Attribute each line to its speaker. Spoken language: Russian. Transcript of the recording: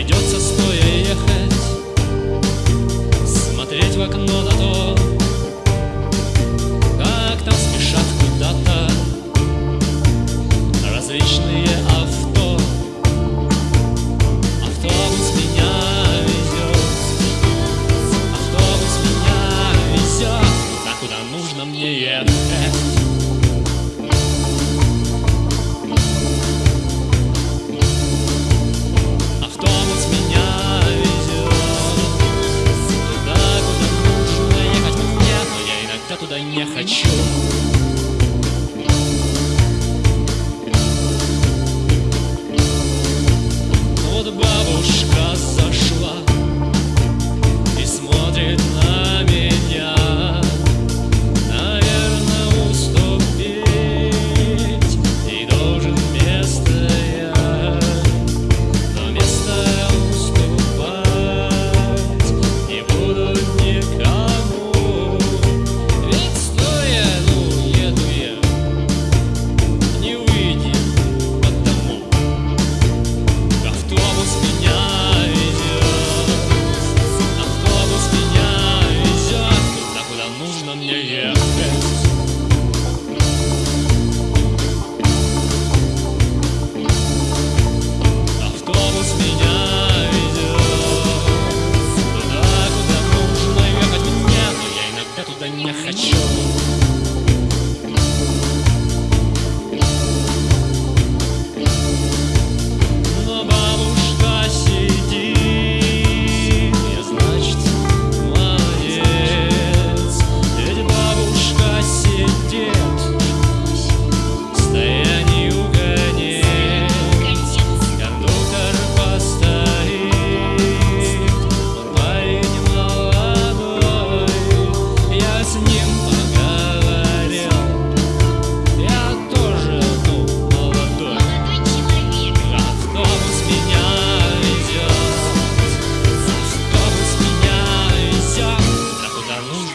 Speaker 1: Придется стоять. я хочу.